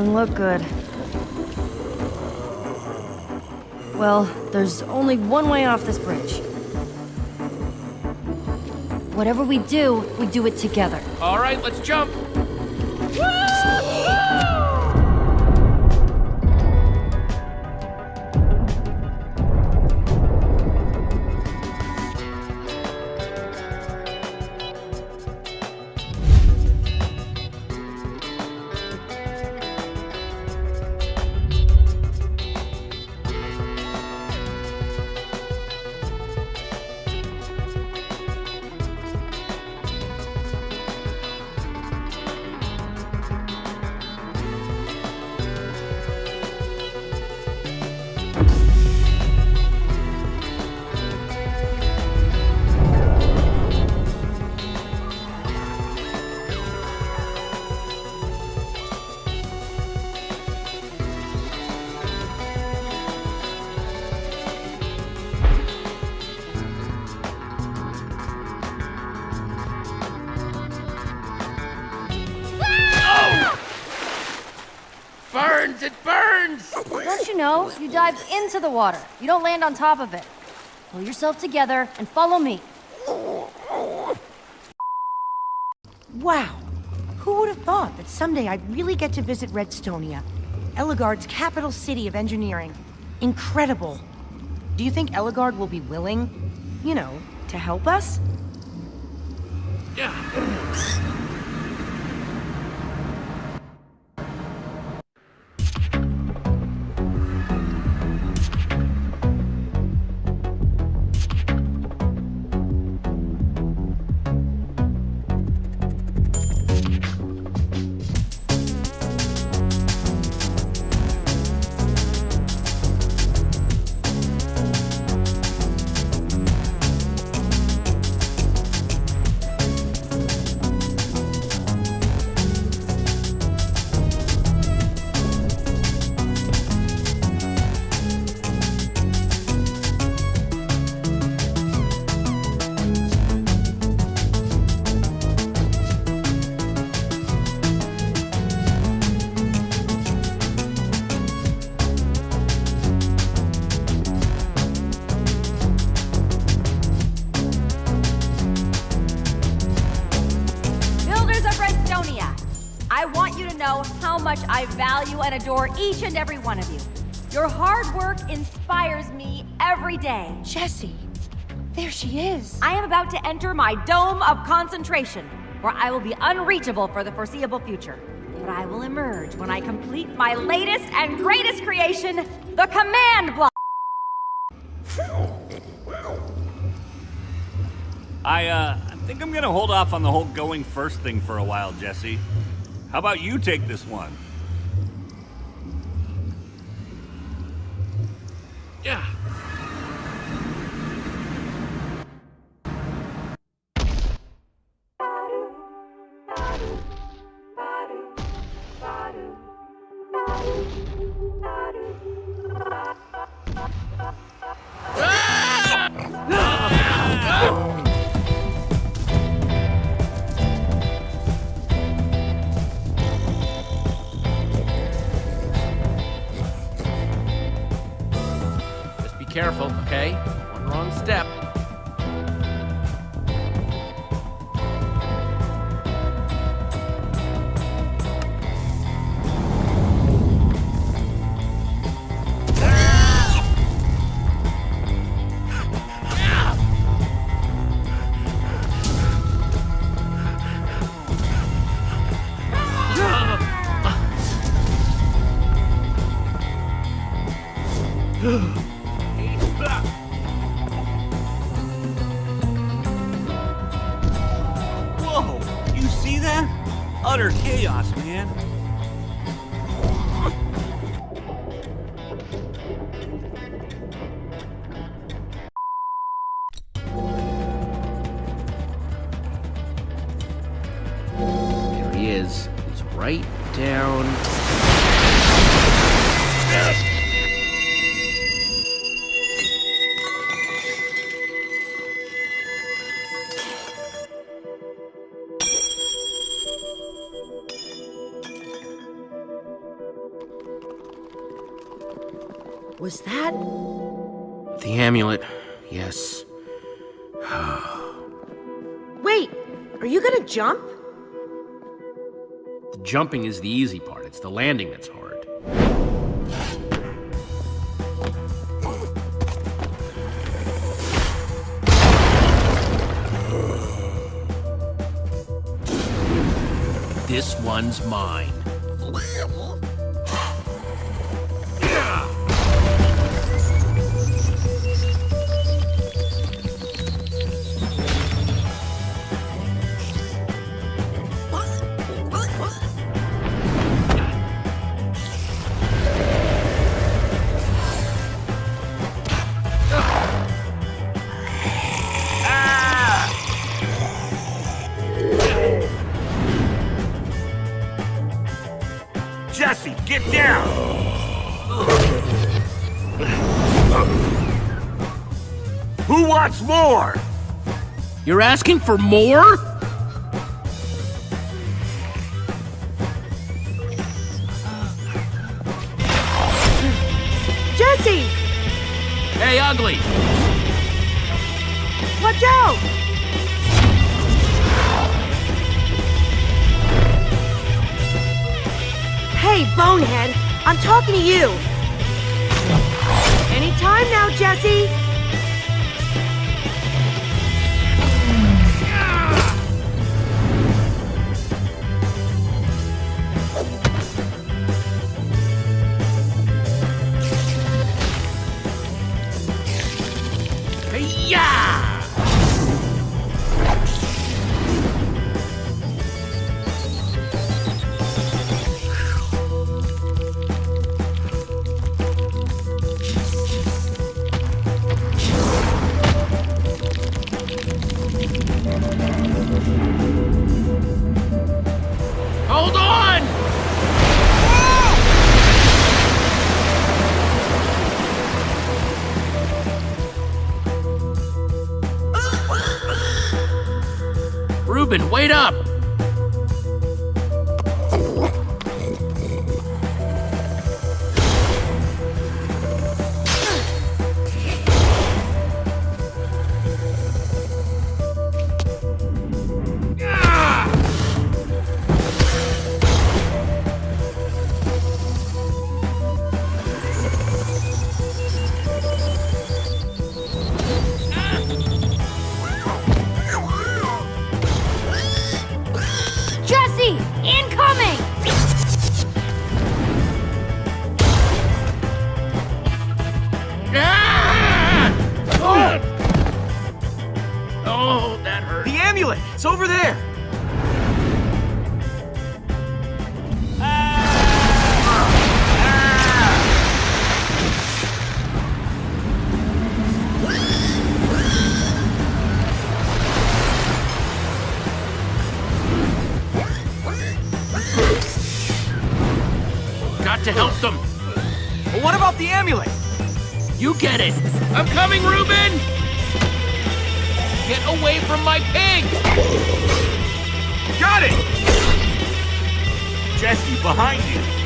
Doesn't look good. Well, there's only one way off this bridge. Whatever we do, we do it together. All right, let's jump. Burns! Into the water. You don't land on top of it. Pull yourself together and follow me. Wow. Who would have thought that someday I'd really get to visit Redstonia? Ellegaard's capital city of engineering. Incredible. Do you think Eligard will be willing, you know, to help us? Yeah. Adore each and every one of you. Your hard work inspires me every day. Jesse. There she is. I am about to enter my dome of concentration, where I will be unreachable for the foreseeable future. But I will emerge when I complete my latest and greatest creation, the command block. I, uh, I think I'm gonna hold off on the whole going first thing for a while, Jesse. How about you take this one? Yeah. Was that... The amulet, yes. Wait, are you gonna jump? The jumping is the easy part, it's the landing that's hard. This one's mine. Who wants more? You're asking for more? Jesse! Hey, ugly! Watch out! Hey, Bonehead, I'm talking to you. Anytime now, Jesse. Reuben, wait up! Got to help them. But what about the amulet? You get it. I'm coming, Reuben! Get away from my pig! Got it! Jesse, behind you!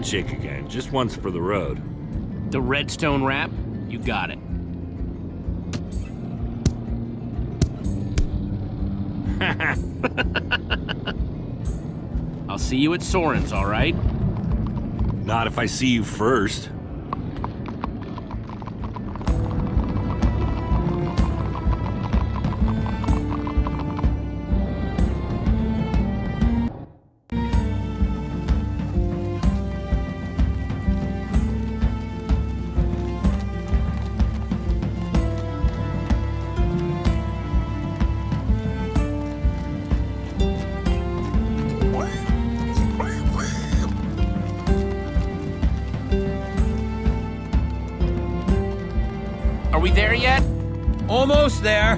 handshake again, just once for the road. The redstone wrap? You got it. I'll see you at Soren's, all right? Not if I see you first. Are we there yet? Almost there.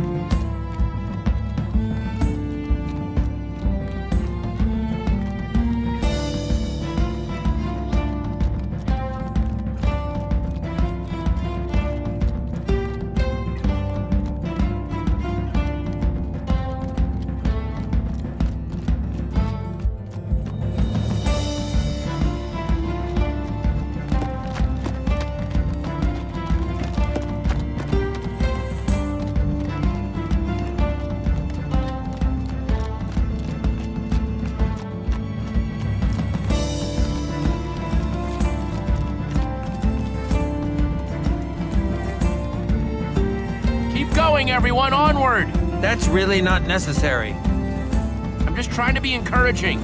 That's really not necessary. I'm just trying to be encouraging.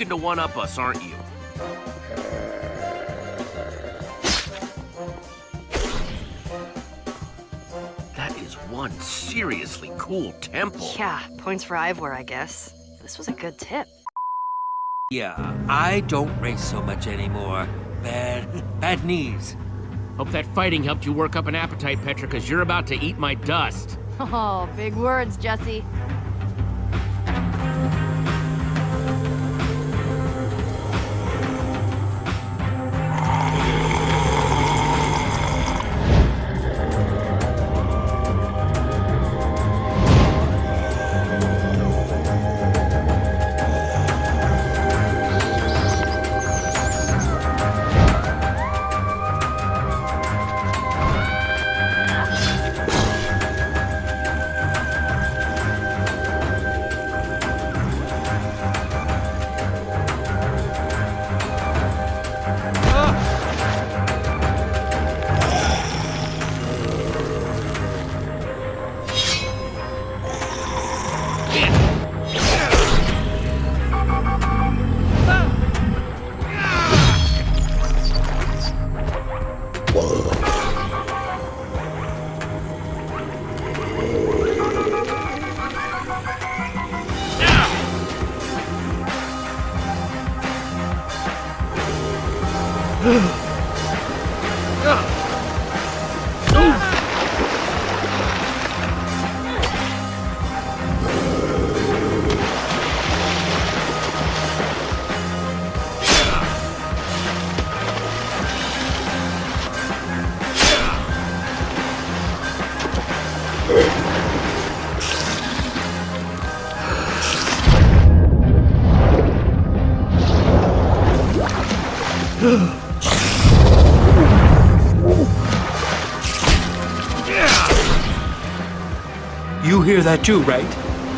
looking to one-up us, aren't you? That is one seriously cool temple. Yeah, points for Ivor, I guess. This was a good tip. Yeah, I don't race so much anymore. Bad, bad knees. Hope that fighting helped you work up an appetite, Petra, because you're about to eat my dust. Oh, big words, Jesse. You hear that too, right?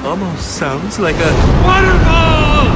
Almost sounds like a waterfall!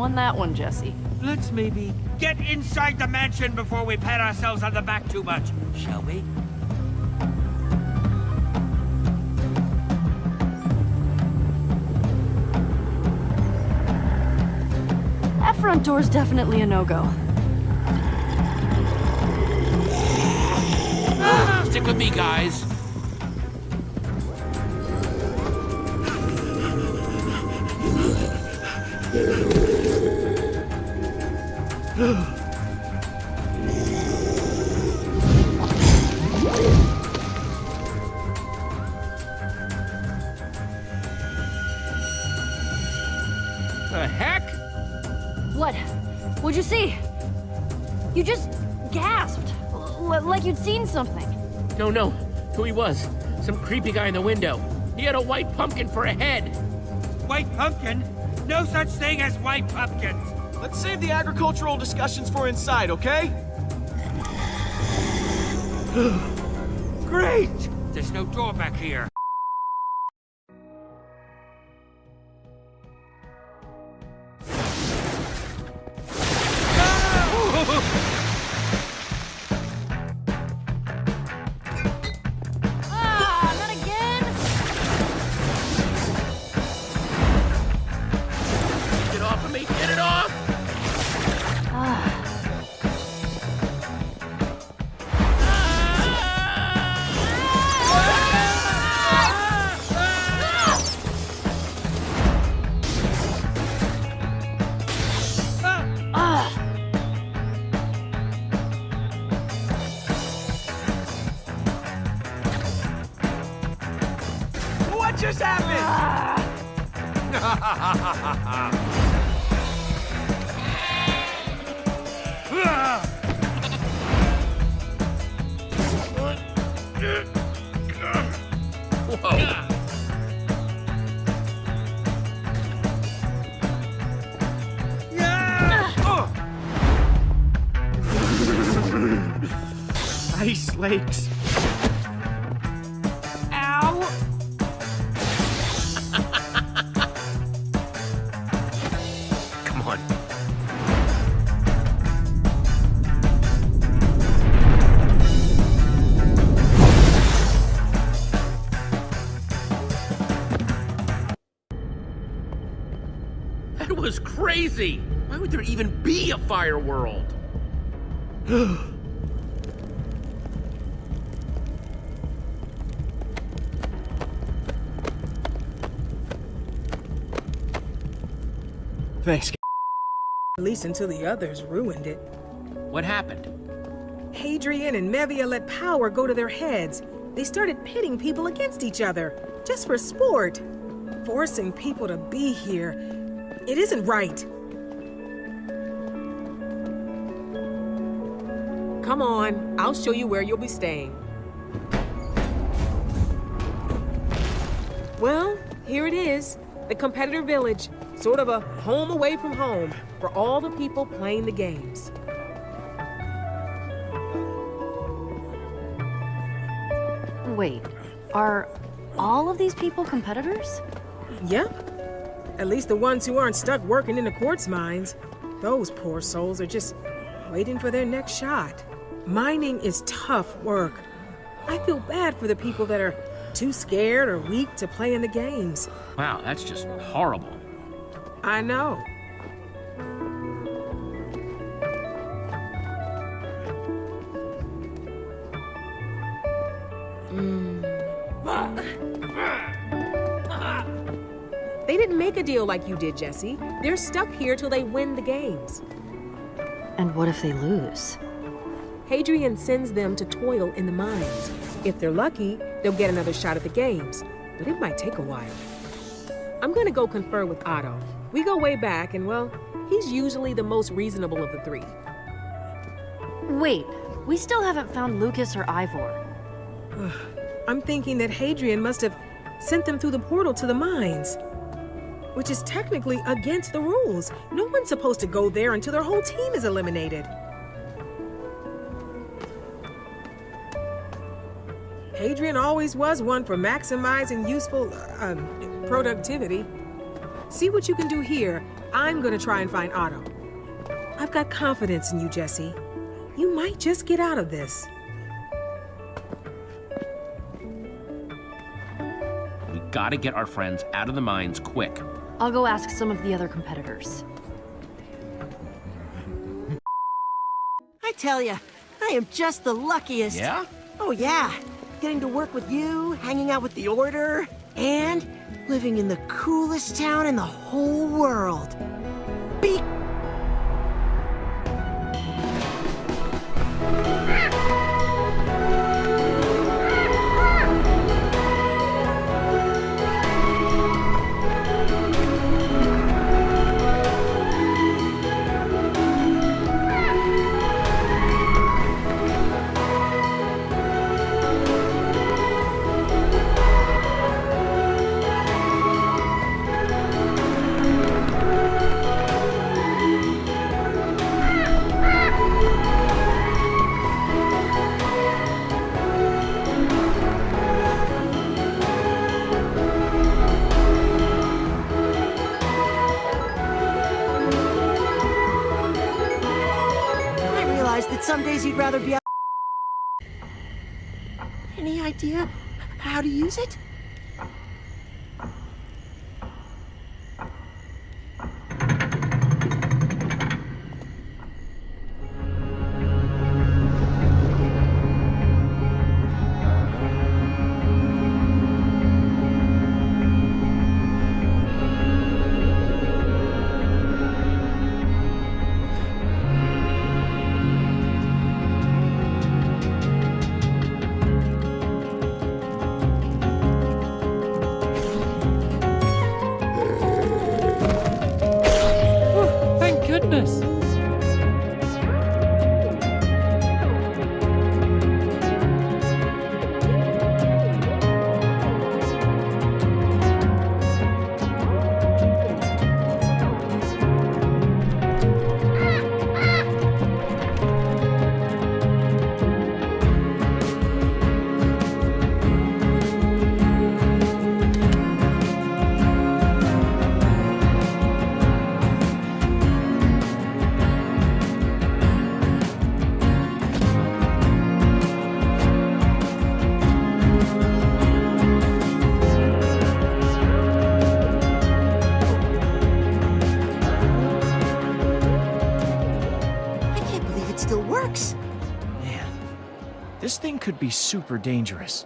Won that one, Jesse. Let's maybe get inside the mansion before we pat ourselves on the back too much, shall we? That front door's definitely a no-go. Ah, stick with me, guys. The heck? What? What'd you see? You just gasped. L- like you'd seen something. No, no. Who he was. Some creepy guy in the window. He had a white pumpkin for a head. White pumpkin? No such thing as white pumpkins! Let's save the agricultural discussions for inside, okay? Great! There's no door back here. Crazy! Why would there even be a fire world? Thanks. At least until the others ruined it. What happened? Hadrian and Mevia let power go to their heads. They started pitting people against each other, just for sport. Forcing people to be here. It isn't right. Come on, I'll show you where you'll be staying. Well, here it is. The competitor village. Sort of a home away from home for all the people playing the games. Wait, are all of these people competitors? Yep. At least the ones who aren't stuck working in the quartz mines. Those poor souls are just waiting for their next shot. Mining is tough work. I feel bad for the people that are too scared or weak to play in the games. Wow, that's just horrible. I know. Mm. They didn't make a deal like you did, Jesse. They're stuck here till they win the games. And what if they lose? Hadrian sends them to toil in the mines. If they're lucky, they'll get another shot at the games, but it might take a while. I'm gonna go confer with Otto. We go way back, and well, he's usually the most reasonable of the three. Wait, we still haven't found Lukas or Ivor. I'm thinking that Hadrian must have sent them through the portal to the mines. Which is technically against the rules. No one's supposed to go there until their whole team is eliminated. Hadrian always was one for maximizing useful, uh, um, productivity. See what you can do here. I'm gonna try and find Otto. I've got confidence in you, Jesse. You might just get out of this. We gotta get our friends out of the mines quick. I'll go ask some of the other competitors. I tell ya, I am just the luckiest. Yeah? Oh yeah. Getting to work with you, hanging out with the Order, and living in the coolest town in the whole world. How This thing could be super dangerous.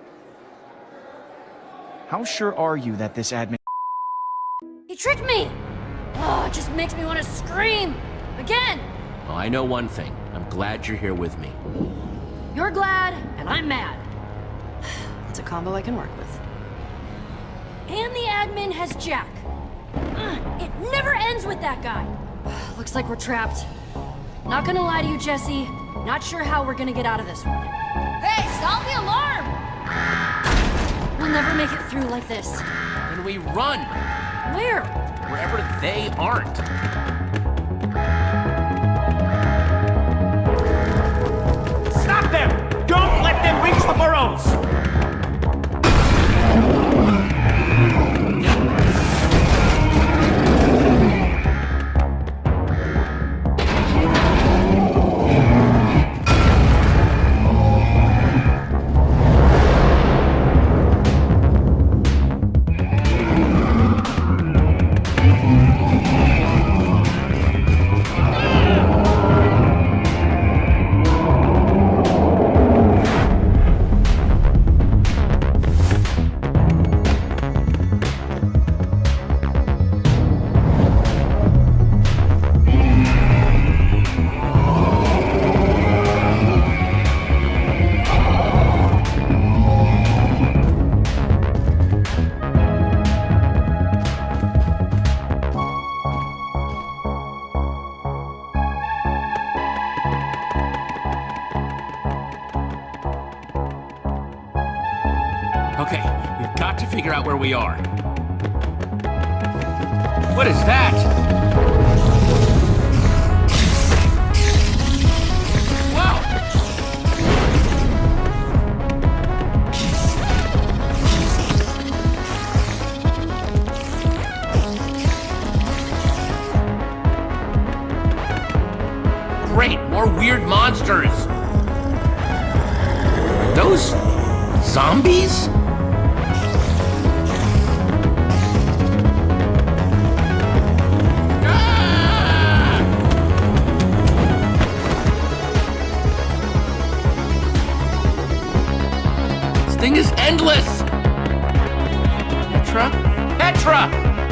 How sure are you that this admin... He tricked me! Oh, it just makes me want to scream! Again! Well, I know one thing. I'm glad you're here with me. You're glad, and I'm mad. It's a combo I can work with. And the admin has Jack. Ugh, It never ends with that guy. Looks like we're trapped. Not gonna lie to you, Jesse. Not sure how we're gonna get out of this one. Hey, sound the alarm! We'll never make it through like this. Then we run! Where? Wherever they aren't. Stop them! Don't let them reach the burrows! Great, more weird monsters. Those zombies? This thing is endless! Petra? Petra!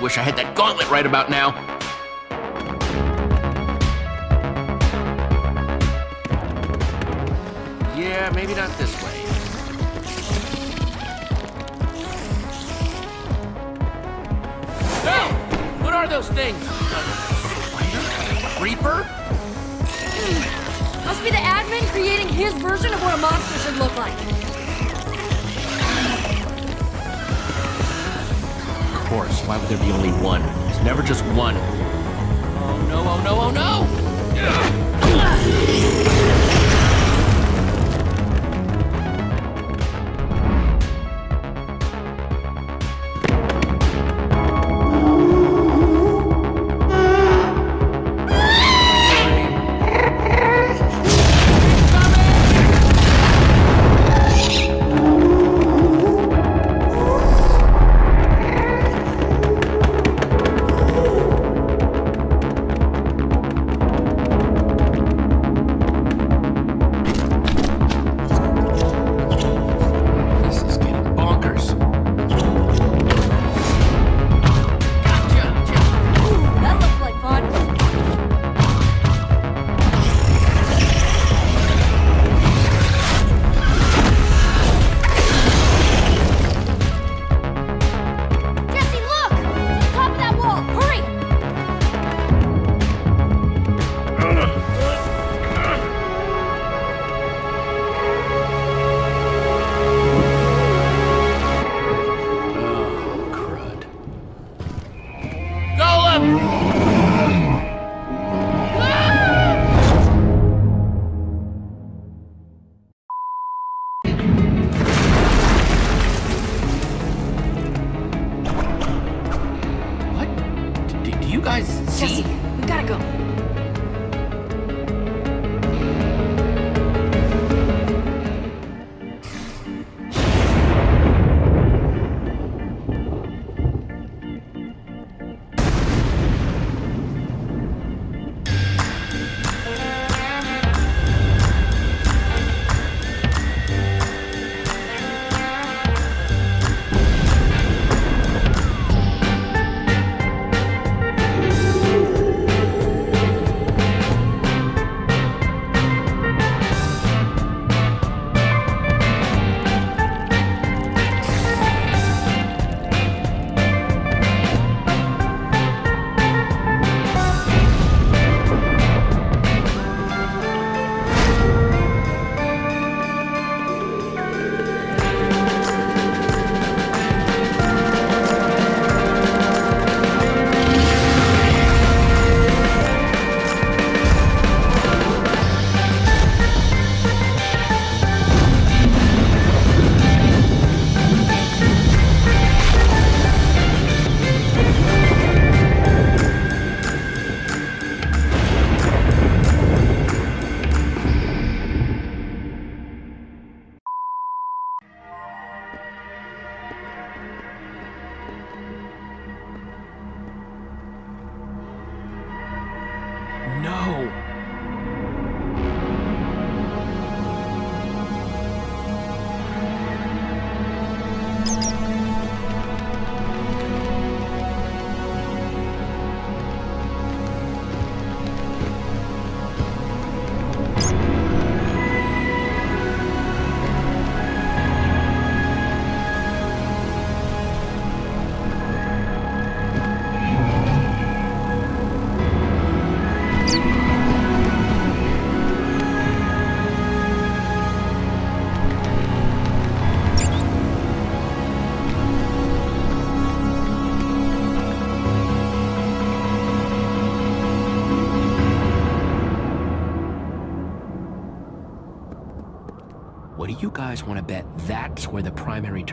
Wish I had that gauntlet right about now. Course, why would there be only one? There's never just one. Oh no, oh no, oh no! Want to bet that's where the primary